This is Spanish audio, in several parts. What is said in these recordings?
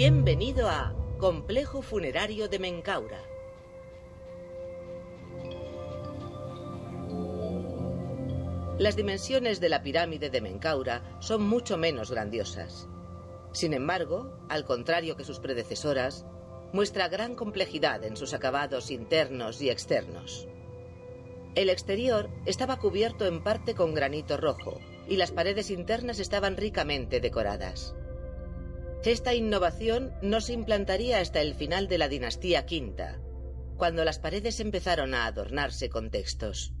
Bienvenido a Complejo Funerario de Mencaura. Las dimensiones de la pirámide de Mencaura son mucho menos grandiosas. Sin embargo, al contrario que sus predecesoras, muestra gran complejidad en sus acabados internos y externos. El exterior estaba cubierto en parte con granito rojo y las paredes internas estaban ricamente decoradas. Esta innovación no se implantaría hasta el final de la dinastía quinta, cuando las paredes empezaron a adornarse con textos.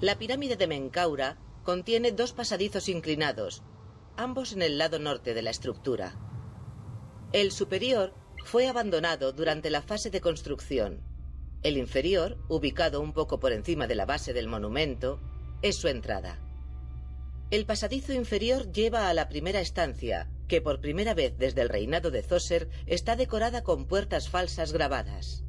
La pirámide de Menkaura contiene dos pasadizos inclinados, ambos en el lado norte de la estructura. El superior fue abandonado durante la fase de construcción. El inferior, ubicado un poco por encima de la base del monumento, es su entrada. El pasadizo inferior lleva a la primera estancia, que por primera vez desde el reinado de Zoser está decorada con puertas falsas grabadas.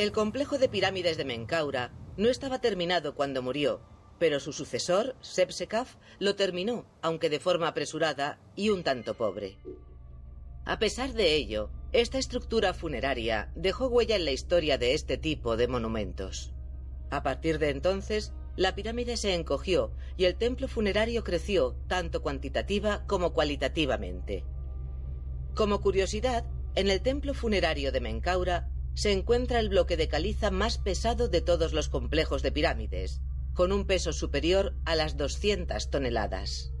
El complejo de pirámides de Menkaura no estaba terminado cuando murió, pero su sucesor, Sepsekaf, lo terminó, aunque de forma apresurada y un tanto pobre. A pesar de ello, esta estructura funeraria dejó huella en la historia de este tipo de monumentos. A partir de entonces, la pirámide se encogió y el templo funerario creció tanto cuantitativa como cualitativamente. Como curiosidad, en el templo funerario de Menkaura se encuentra el bloque de caliza más pesado de todos los complejos de pirámides, con un peso superior a las 200 toneladas.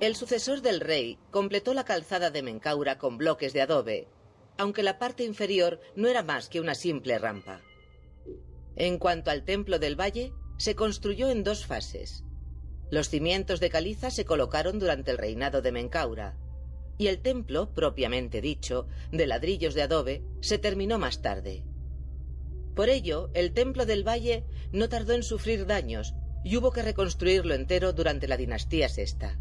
El sucesor del rey completó la calzada de Mencaura con bloques de adobe, aunque la parte inferior no era más que una simple rampa. En cuanto al templo del valle, se construyó en dos fases. Los cimientos de caliza se colocaron durante el reinado de Mencaura, y el templo, propiamente dicho, de ladrillos de adobe, se terminó más tarde. Por ello, el templo del valle no tardó en sufrir daños y hubo que reconstruirlo entero durante la dinastía sexta.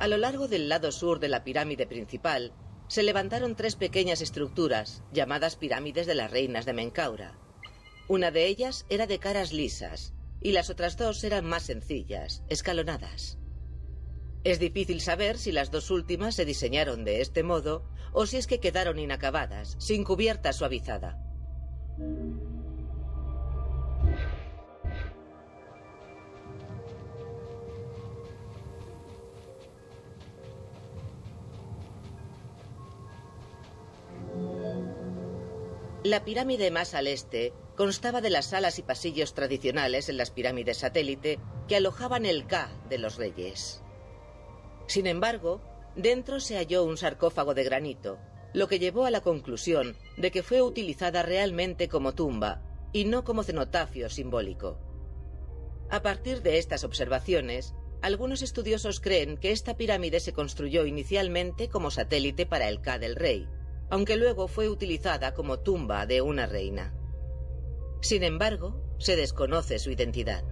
A lo largo del lado sur de la pirámide principal se levantaron tres pequeñas estructuras llamadas pirámides de las reinas de Mencaura. Una de ellas era de caras lisas y las otras dos eran más sencillas, escalonadas. Es difícil saber si las dos últimas se diseñaron de este modo o si es que quedaron inacabadas, sin cubierta suavizada. La pirámide más al este constaba de las salas y pasillos tradicionales en las pirámides satélite que alojaban el K de los reyes. Sin embargo, dentro se halló un sarcófago de granito, lo que llevó a la conclusión de que fue utilizada realmente como tumba y no como cenotafio simbólico. A partir de estas observaciones, algunos estudiosos creen que esta pirámide se construyó inicialmente como satélite para el K del rey, aunque luego fue utilizada como tumba de una reina. Sin embargo, se desconoce su identidad.